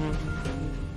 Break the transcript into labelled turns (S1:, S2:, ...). S1: Mm-hmm.